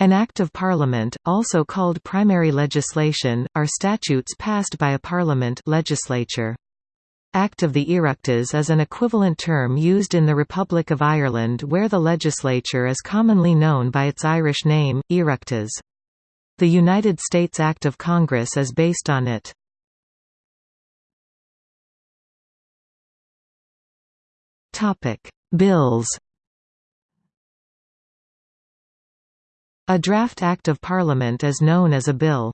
An Act of Parliament, also called primary legislation, are statutes passed by a parliament legislature. Act of the Oireachtas is an equivalent term used in the Republic of Ireland where the legislature is commonly known by its Irish name, Oireachtas. The United States Act of Congress is based on it. Bills A draft Act of Parliament is known as a bill.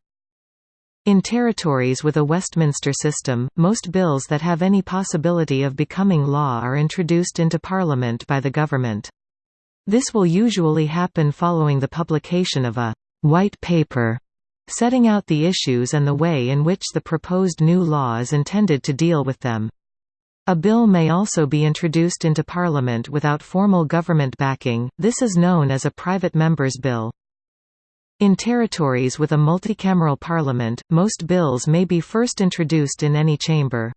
In territories with a Westminster system, most bills that have any possibility of becoming law are introduced into Parliament by the government. This will usually happen following the publication of a «white paper» setting out the issues and the way in which the proposed new law is intended to deal with them. A bill may also be introduced into Parliament without formal government backing, this is known as a private member's bill. In territories with a multicameral parliament, most bills may be first introduced in any chamber.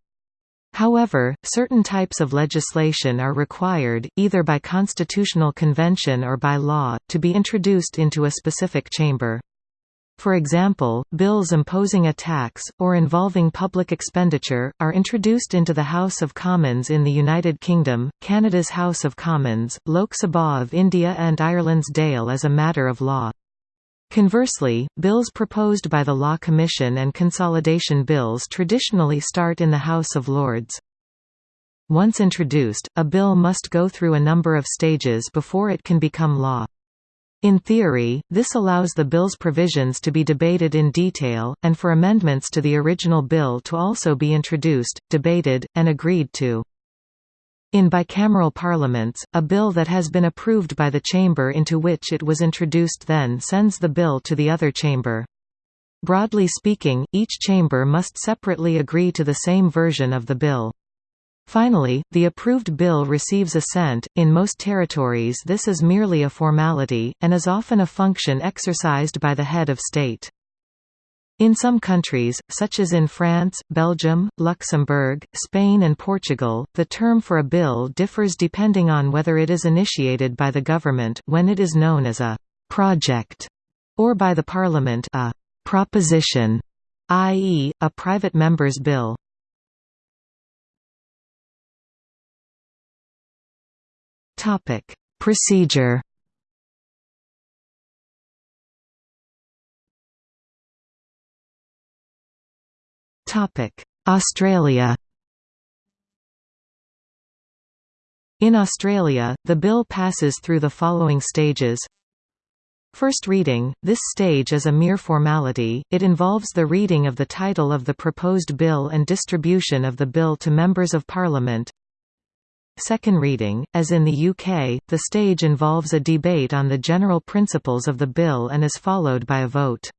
However, certain types of legislation are required, either by constitutional convention or by law, to be introduced into a specific chamber. For example, bills imposing a tax, or involving public expenditure, are introduced into the House of Commons in the United Kingdom, Canada's House of Commons, Lok Sabha of India and Ireland's Dáil as a matter of law. Conversely, bills proposed by the Law Commission and consolidation bills traditionally start in the House of Lords. Once introduced, a bill must go through a number of stages before it can become law. In theory, this allows the bill's provisions to be debated in detail, and for amendments to the original bill to also be introduced, debated, and agreed to. In bicameral parliaments, a bill that has been approved by the chamber into which it was introduced then sends the bill to the other chamber. Broadly speaking, each chamber must separately agree to the same version of the bill. Finally, the approved bill receives assent. In most territories, this is merely a formality, and is often a function exercised by the head of state. In some countries, such as in France, Belgium, Luxembourg, Spain and Portugal, the term for a bill differs depending on whether it is initiated by the government when it is known as a «project» or by the parliament a «proposition», i.e., a private member's bill. Procedure. Topic: Australia. In Australia, the bill passes through the following stages. First reading – This stage is a mere formality, it involves the reading of the title of the proposed bill and distribution of the bill to Members of Parliament, Second reading, as in the UK, the stage involves a debate on the general principles of the bill and is followed by a vote.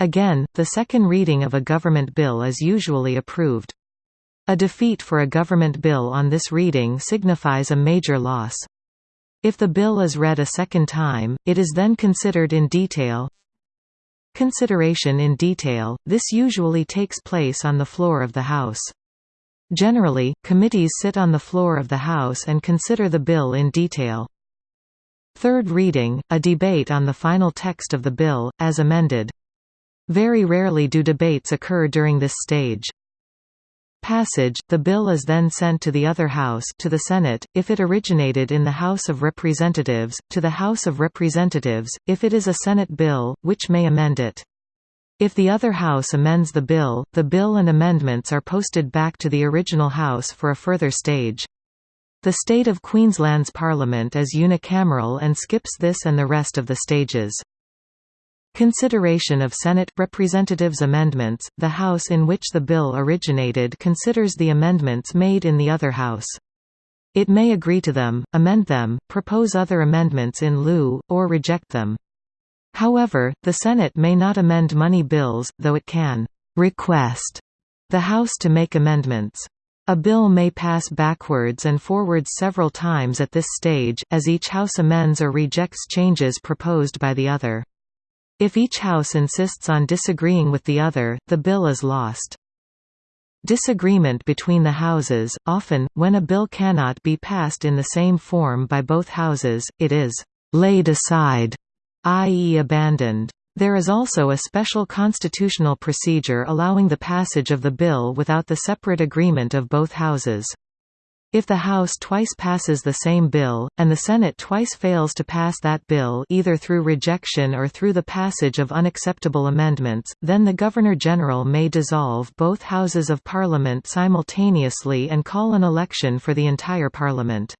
Again, the second reading of a government bill is usually approved. A defeat for a government bill on this reading signifies a major loss. If the bill is read a second time, it is then considered in detail. Consideration in detail, this usually takes place on the floor of the House. Generally, committees sit on the floor of the House and consider the bill in detail. Third reading, a debate on the final text of the bill, as amended. Very rarely do debates occur during this stage. Passage – The bill is then sent to the other House to the Senate, if it originated in the House of Representatives, to the House of Representatives, if it is a Senate bill, which may amend it. If the other House amends the bill, the bill and amendments are posted back to the original House for a further stage. The state of Queensland's Parliament is unicameral and skips this and the rest of the stages. Consideration of Senate – Representatives' amendments – The House in which the bill originated considers the amendments made in the other House. It may agree to them, amend them, propose other amendments in lieu, or reject them. However, the Senate may not amend money bills, though it can «request» the House to make amendments. A bill may pass backwards and forwards several times at this stage, as each House amends or rejects changes proposed by the other. If each House insists on disagreeing with the other, the bill is lost. Disagreement between the Houses – Often, when a bill cannot be passed in the same form by both Houses, it is «laid aside» i.e. abandoned. There is also a special constitutional procedure allowing the passage of the bill without the separate agreement of both houses. If the House twice passes the same bill, and the Senate twice fails to pass that bill either through rejection or through the passage of unacceptable amendments, then the Governor-General may dissolve both Houses of Parliament simultaneously and call an election for the entire Parliament.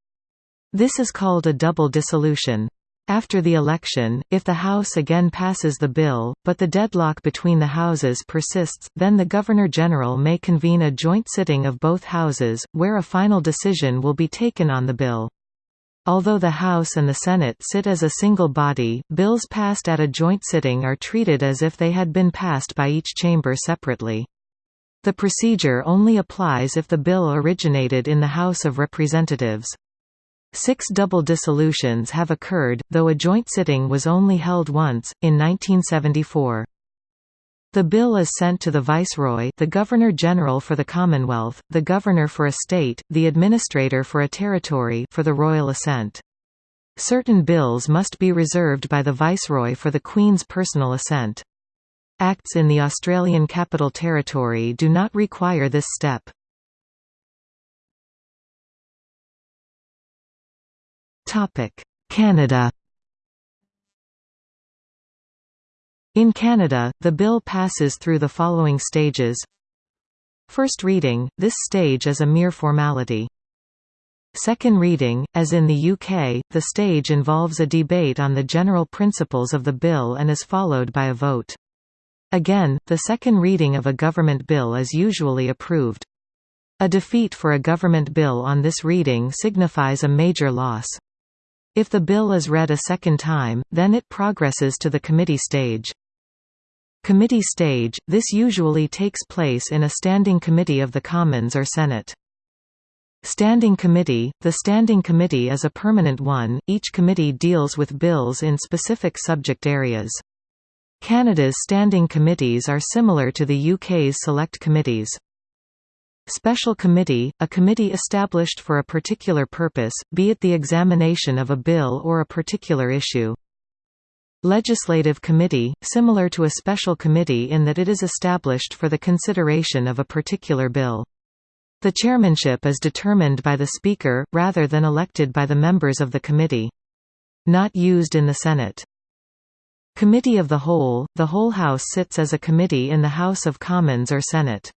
This is called a double dissolution. After the election, if the House again passes the bill, but the deadlock between the Houses persists, then the Governor-General may convene a joint sitting of both Houses, where a final decision will be taken on the bill. Although the House and the Senate sit as a single body, bills passed at a joint sitting are treated as if they had been passed by each chamber separately. The procedure only applies if the bill originated in the House of Representatives. Six double dissolutions have occurred, though a joint sitting was only held once, in 1974. The bill is sent to the Viceroy the Governor-General for the Commonwealth, the Governor for a state, the Administrator for a territory for the royal assent. Certain bills must be reserved by the Viceroy for the Queen's personal assent. Acts in the Australian Capital Territory do not require this step. Canada In Canada, the bill passes through the following stages First reading, this stage is a mere formality. Second reading, as in the UK, the stage involves a debate on the general principles of the bill and is followed by a vote. Again, the second reading of a government bill is usually approved. A defeat for a government bill on this reading signifies a major loss. If the bill is read a second time, then it progresses to the committee stage. Committee stage – This usually takes place in a standing committee of the Commons or Senate. Standing Committee – The Standing Committee is a permanent one, each committee deals with bills in specific subject areas. Canada's standing committees are similar to the UK's select committees. Special Committee, a committee established for a particular purpose, be it the examination of a bill or a particular issue. Legislative Committee, similar to a special committee in that it is established for the consideration of a particular bill. The chairmanship is determined by the Speaker, rather than elected by the members of the committee. Not used in the Senate. Committee of the Whole – The whole House sits as a committee in the House of Commons or Senate.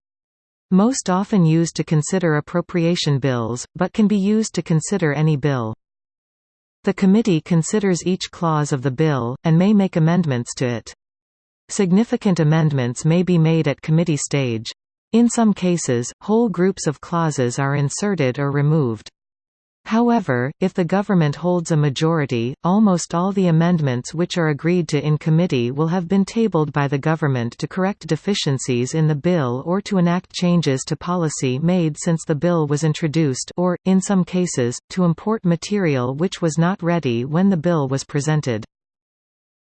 Most often used to consider appropriation bills, but can be used to consider any bill. The committee considers each clause of the bill, and may make amendments to it. Significant amendments may be made at committee stage. In some cases, whole groups of clauses are inserted or removed. However, if the government holds a majority, almost all the amendments which are agreed to in committee will have been tabled by the government to correct deficiencies in the bill or to enact changes to policy made since the bill was introduced or, in some cases, to import material which was not ready when the bill was presented.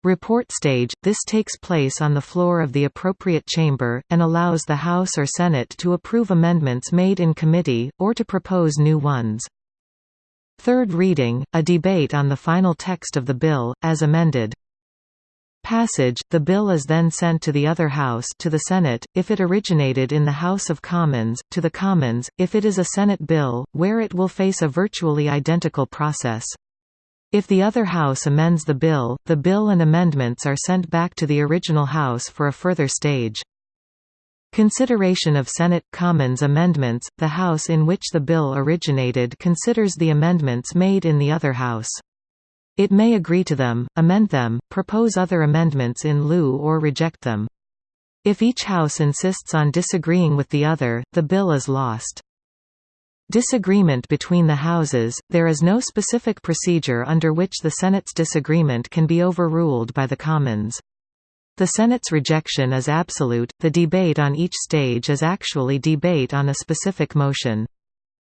Report stage – This takes place on the floor of the appropriate chamber, and allows the House or Senate to approve amendments made in committee, or to propose new ones. Third reading, a debate on the final text of the bill, as amended. Passage – The bill is then sent to the other House to the Senate, if it originated in the House of Commons, to the Commons, if it is a Senate bill, where it will face a virtually identical process. If the other House amends the bill, the bill and amendments are sent back to the original House for a further stage. Consideration of Senate Commons amendments – The House in which the bill originated considers the amendments made in the other House. It may agree to them, amend them, propose other amendments in lieu or reject them. If each House insists on disagreeing with the other, the bill is lost. Disagreement between the Houses – There is no specific procedure under which the Senate's disagreement can be overruled by the Commons. The Senate's rejection is absolute, the debate on each stage is actually debate on a specific motion.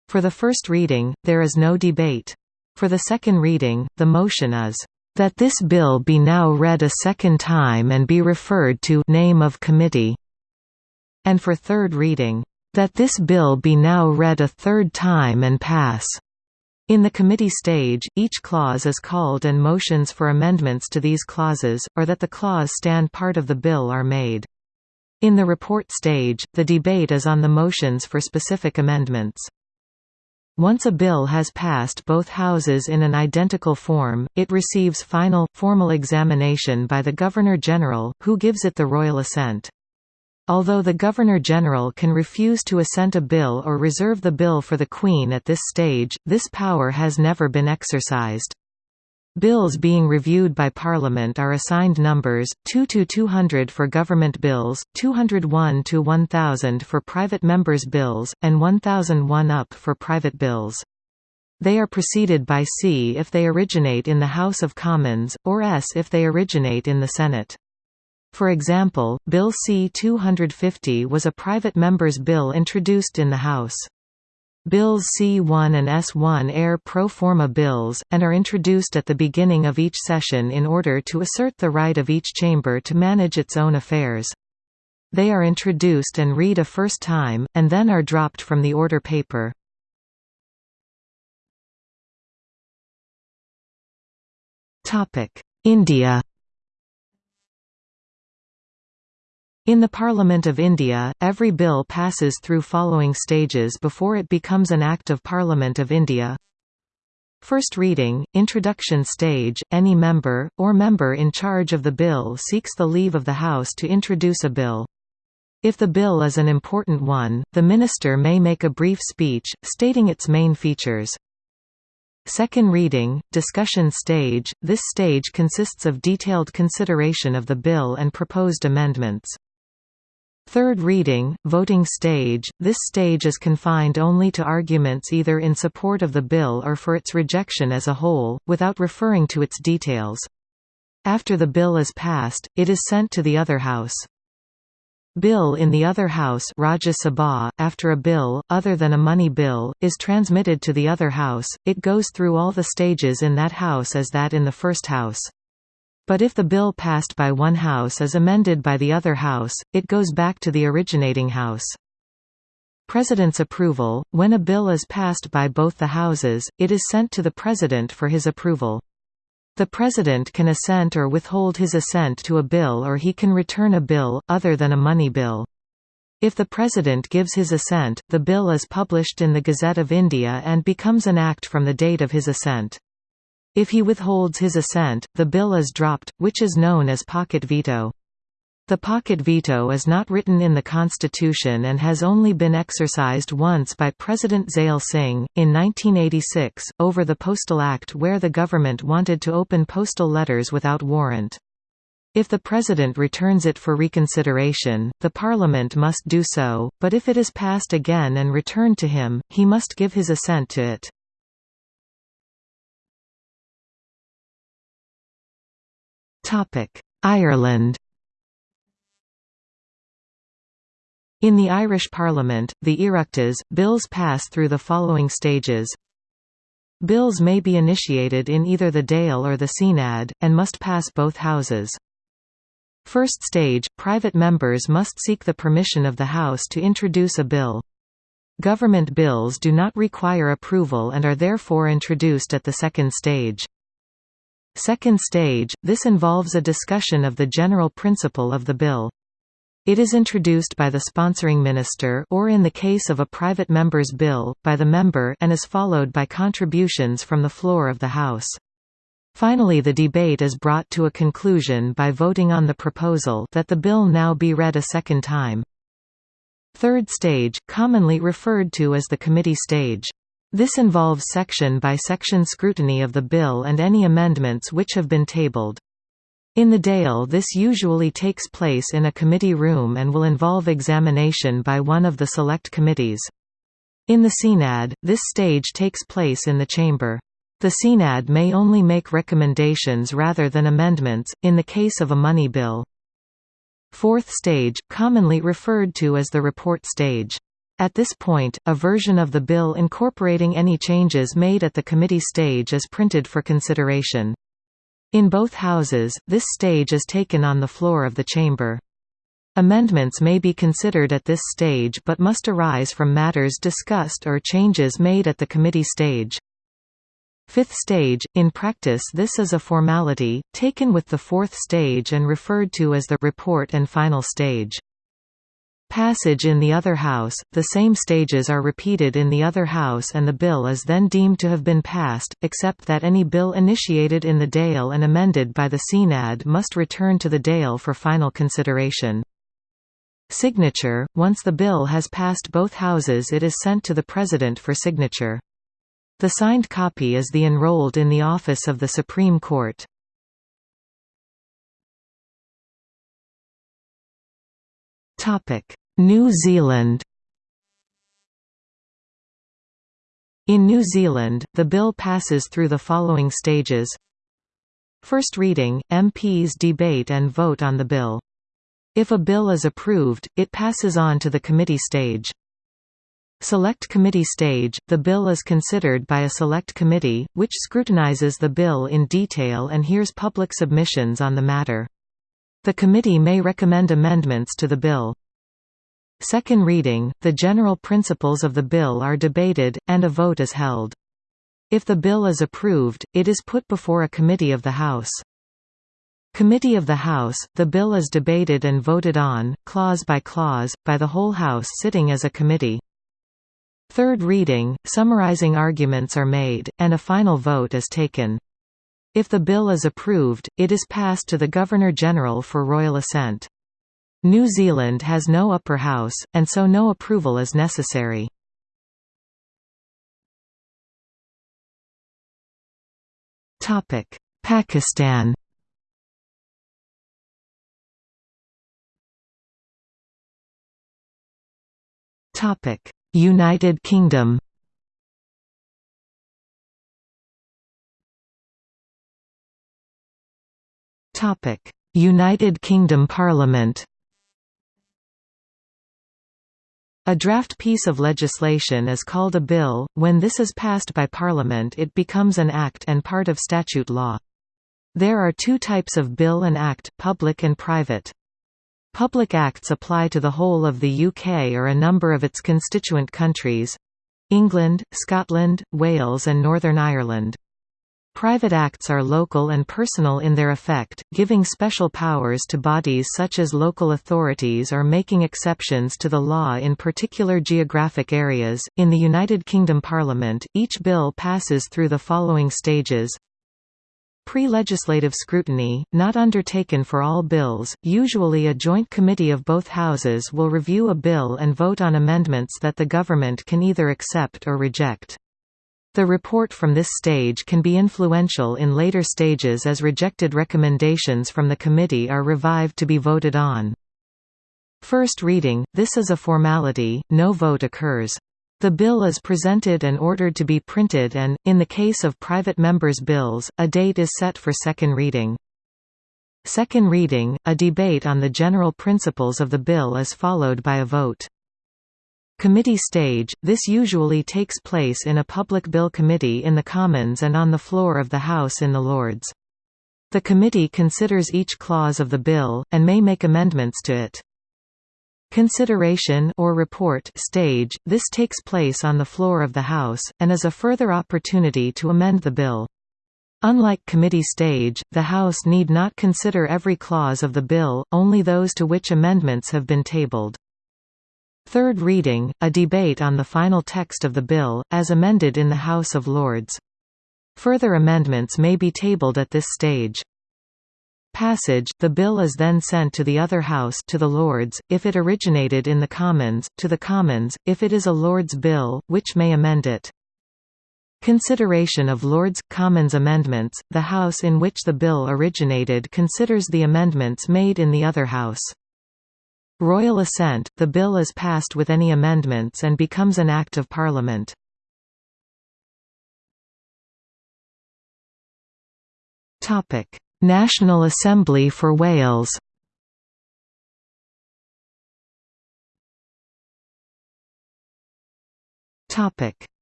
For the first reading, there is no debate. For the second reading, the motion is, "...that this bill be now read a second time and be referred to name of committee." And for third reading, "...that this bill be now read a third time and pass." In the committee stage, each clause is called and motions for amendments to these clauses, or that the clause stand part of the bill are made. In the report stage, the debate is on the motions for specific amendments. Once a bill has passed both houses in an identical form, it receives final, formal examination by the Governor-General, who gives it the royal assent. Although the Governor-General can refuse to assent a bill or reserve the bill for the Queen at this stage, this power has never been exercised. Bills being reviewed by Parliament are assigned numbers, 2 to 200 for government bills, 201 to 1000 for private members' bills, and 1001 up for private bills. They are preceded by C if they originate in the House of Commons, or S if they originate in the Senate. For example, Bill C-250 was a private member's bill introduced in the House. Bills C1 and S1 are pro forma bills, and are introduced at the beginning of each session in order to assert the right of each chamber to manage its own affairs. They are introduced and read a first time, and then are dropped from the order paper. India In the Parliament of India, every bill passes through following stages before it becomes an Act of Parliament of India. First reading, introduction stage, any member, or member in charge of the bill seeks the leave of the House to introduce a bill. If the bill is an important one, the minister may make a brief speech, stating its main features. Second reading, discussion stage, this stage consists of detailed consideration of the bill and proposed amendments. Third reading, voting stage, this stage is confined only to arguments either in support of the bill or for its rejection as a whole, without referring to its details. After the bill is passed, it is sent to the other house. Bill in the other house Rajya Sabha, after a bill, other than a money bill, is transmitted to the other house, it goes through all the stages in that house as that in the first house. But if the bill passed by one House is amended by the other House, it goes back to the originating House. President's approval – When a bill is passed by both the Houses, it is sent to the President for his approval. The President can assent or withhold his assent to a bill or he can return a bill, other than a money bill. If the President gives his assent, the bill is published in the Gazette of India and becomes an act from the date of his assent. If he withholds his assent, the bill is dropped, which is known as pocket veto. The pocket veto is not written in the Constitution and has only been exercised once by President Zail Singh, in 1986, over the Postal Act where the government wanted to open postal letters without warrant. If the President returns it for reconsideration, the Parliament must do so, but if it is passed again and returned to him, he must give his assent to it. Ireland In the Irish Parliament, the Oireachtas, bills pass through the following stages Bills may be initiated in either the Dáil or the Seanad, and must pass both houses. First stage, private members must seek the permission of the House to introduce a bill. Government bills do not require approval and are therefore introduced at the second stage. Second stage, this involves a discussion of the general principle of the bill. It is introduced by the sponsoring minister or in the case of a private member's bill, by the member and is followed by contributions from the floor of the House. Finally the debate is brought to a conclusion by voting on the proposal that the bill now be read a second time. Third stage, commonly referred to as the committee stage. This involves section-by-section -section scrutiny of the bill and any amendments which have been tabled. In the Dáil this usually takes place in a committee room and will involve examination by one of the select committees. In the Seanad, this stage takes place in the chamber. The Seanad may only make recommendations rather than amendments, in the case of a money bill. Fourth stage, commonly referred to as the report stage. At this point, a version of the bill incorporating any changes made at the committee stage is printed for consideration. In both houses, this stage is taken on the floor of the chamber. Amendments may be considered at this stage but must arise from matters discussed or changes made at the committee stage. Fifth stage – In practice this is a formality, taken with the fourth stage and referred to as the report and final stage. Passage in the other house – The same stages are repeated in the other house and the bill is then deemed to have been passed, except that any bill initiated in the Dáil and amended by the Seanad must return to the Dáil for final consideration. Signature – Once the bill has passed both houses it is sent to the President for signature. The signed copy is the enrolled in the office of the Supreme Court. New Zealand In New Zealand, the bill passes through the following stages First reading, MPs debate and vote on the bill. If a bill is approved, it passes on to the committee stage. Select Committee stage – The bill is considered by a select committee, which scrutinizes the bill in detail and hears public submissions on the matter. The committee may recommend amendments to the bill. Second reading, the general principles of the bill are debated, and a vote is held. If the bill is approved, it is put before a committee of the House. Committee of the House, the bill is debated and voted on, clause by clause, by the whole House sitting as a committee. Third reading, summarizing arguments are made, and a final vote is taken. If the bill is approved, it is passed to the Governor-General for royal assent. New Zealand has no upper house, and so no approval is necessary. Pakistan United Kingdom United Kingdom Parliament A draft piece of legislation is called a bill. When this is passed by Parliament it becomes an act and part of statute law. There are two types of bill and act, public and private. Public acts apply to the whole of the UK or a number of its constituent countries—England, Scotland, Wales and Northern Ireland. Private acts are local and personal in their effect, giving special powers to bodies such as local authorities or making exceptions to the law in particular geographic areas. In the United Kingdom Parliament, each bill passes through the following stages Pre-legislative scrutiny, not undertaken for all bills, usually a joint committee of both houses will review a bill and vote on amendments that the government can either accept or reject. The report from this stage can be influential in later stages as rejected recommendations from the committee are revived to be voted on. First reading, this is a formality, no vote occurs. The bill is presented and ordered to be printed and, in the case of private members' bills, a date is set for second reading. Second reading, a debate on the general principles of the bill is followed by a vote. Committee stage – This usually takes place in a public bill committee in the Commons and on the floor of the House in the Lords. The committee considers each clause of the bill, and may make amendments to it. Consideration or report stage – This takes place on the floor of the House, and is a further opportunity to amend the bill. Unlike committee stage, the House need not consider every clause of the bill, only those to which amendments have been tabled. Third reading, a debate on the final text of the bill, as amended in the House of Lords. Further amendments may be tabled at this stage. Passage – The bill is then sent to the other House to the Lords, if it originated in the Commons, to the Commons, if it is a Lords bill, which may amend it. Consideration of Lords – Commons amendments – The House in which the bill originated considers the amendments made in the other House. Royal assent, the bill is passed with any amendments and becomes an Act of Parliament. National Assembly for Wales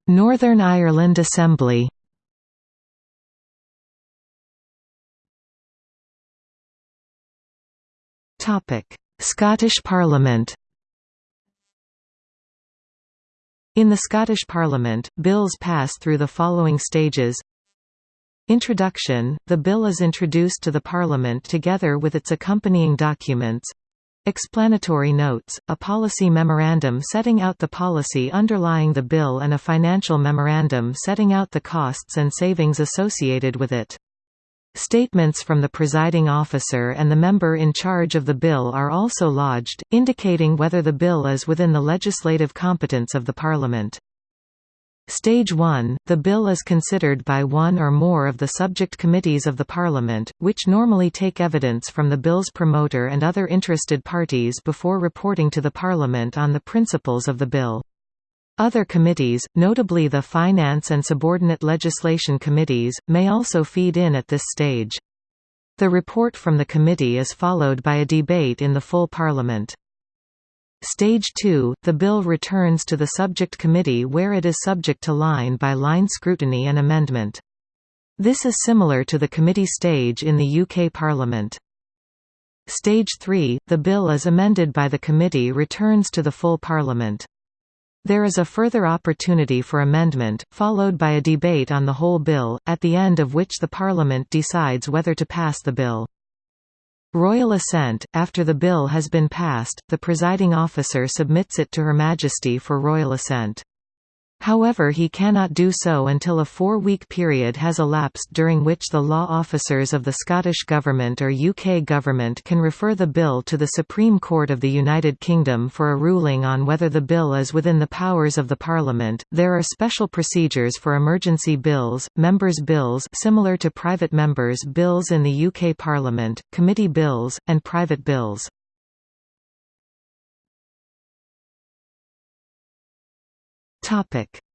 Northern Ireland Assembly Topic Scottish Parliament. In the Scottish Parliament, bills pass through the following stages. Introduction – The bill is introduced to the Parliament together with its accompanying documents. Explanatory notes, a policy memorandum setting out the policy underlying the bill and a financial memorandum setting out the costs and savings associated with it. Statements from the presiding officer and the member in charge of the bill are also lodged, indicating whether the bill is within the legislative competence of the Parliament. Stage 1 – The bill is considered by one or more of the subject committees of the Parliament, which normally take evidence from the bill's promoter and other interested parties before reporting to the Parliament on the principles of the bill. Other committees, notably the Finance and Subordinate Legislation Committees, may also feed in at this stage. The report from the committee is followed by a debate in the full Parliament. Stage 2, the bill returns to the subject committee where it is subject to line-by-line -line scrutiny and amendment. This is similar to the committee stage in the UK Parliament. Stage 3, the bill as amended by the committee returns to the full Parliament. There is a further opportunity for amendment, followed by a debate on the whole bill, at the end of which the Parliament decides whether to pass the bill. Royal assent – After the bill has been passed, the presiding officer submits it to Her Majesty for royal assent. However he cannot do so until a four-week period has elapsed during which the law officers of the Scottish Government or UK Government can refer the bill to the Supreme Court of the United Kingdom for a ruling on whether the bill is within the powers of the Parliament. There are special procedures for emergency bills, members' bills similar to private members' bills in the UK Parliament, committee bills, and private bills.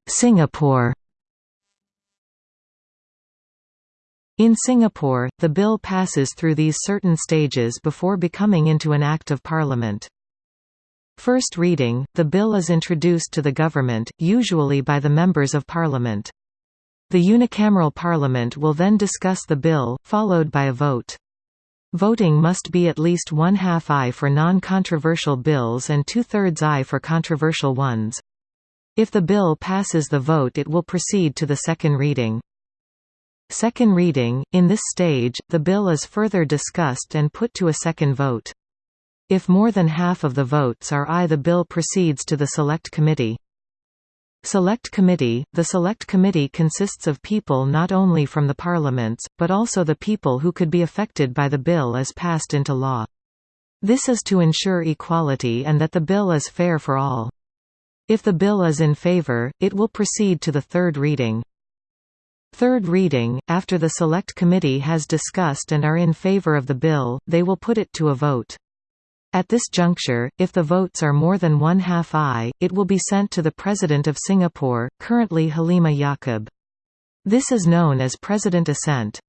Singapore In Singapore, the bill passes through these certain stages before becoming into an Act of Parliament. First reading, the bill is introduced to the government, usually by the Members of Parliament. The unicameral Parliament will then discuss the bill, followed by a vote. Voting must be at least one-half aye for non-controversial bills and two-thirds aye for controversial ones. If the bill passes the vote it will proceed to the second reading. Second reading – In this stage, the bill is further discussed and put to a second vote. If more than half of the votes are aye the bill proceeds to the Select Committee. Select Committee – The Select Committee consists of people not only from the parliaments, but also the people who could be affected by the bill as passed into law. This is to ensure equality and that the bill is fair for all. If the bill is in favor, it will proceed to the third reading. Third reading, after the Select Committee has discussed and are in favor of the bill, they will put it to a vote. At this juncture, if the votes are more than one-half aye, it will be sent to the President of Singapore, currently Halimah Yacob. This is known as President Assent.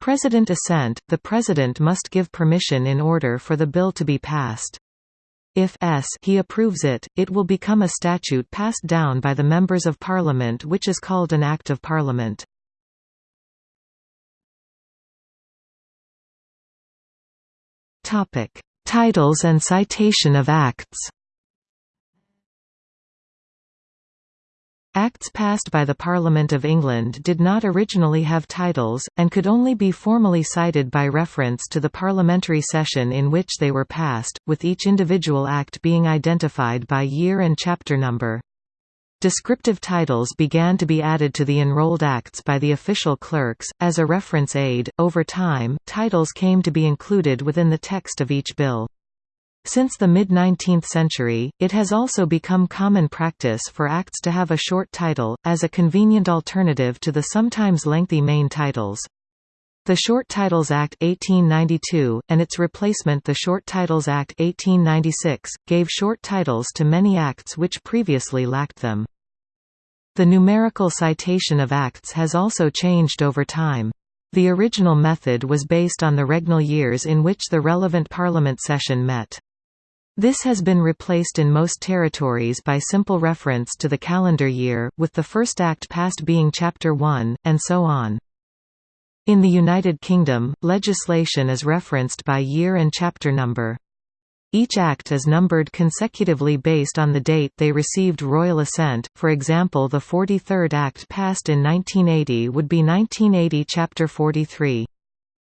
President Assent – The President must give permission in order for the bill to be passed. If s he approves it, it will become a statute passed down by the Members of Parliament which is called an Act of Parliament. Titles and citation of acts Acts passed by the Parliament of England did not originally have titles, and could only be formally cited by reference to the parliamentary session in which they were passed, with each individual act being identified by year and chapter number. Descriptive titles began to be added to the enrolled acts by the official clerks, as a reference aid. Over time, titles came to be included within the text of each bill. Since the mid-19th century, it has also become common practice for acts to have a short title, as a convenient alternative to the sometimes lengthy main titles. The Short Titles Act 1892, and its replacement the Short Titles Act 1896, gave short titles to many acts which previously lacked them. The numerical citation of acts has also changed over time. The original method was based on the regnal years in which the relevant parliament session met. This has been replaced in most territories by simple reference to the calendar year, with the first act passed being Chapter 1, and so on. In the United Kingdom, legislation is referenced by year and chapter number. Each act is numbered consecutively based on the date they received royal assent, for example the 43rd Act passed in 1980 would be 1980 Chapter 43.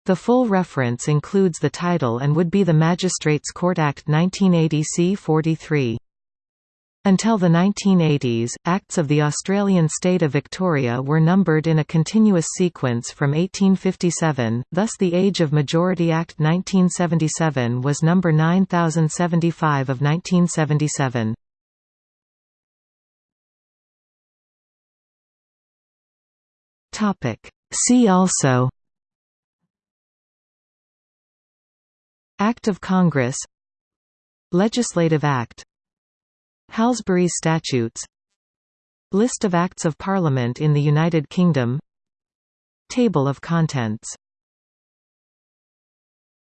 The full reference includes the title and would be the Magistrates' Court Act 1980 C 43. Until the 1980s, Acts of the Australian state of Victoria were numbered in a continuous sequence from 1857, thus the Age of Majority Act 1977 was number 9075 of 1977. See also Act of Congress. Legislative Act. Halsbury Statutes. List of Acts of Parliament in the United Kingdom. Table of contents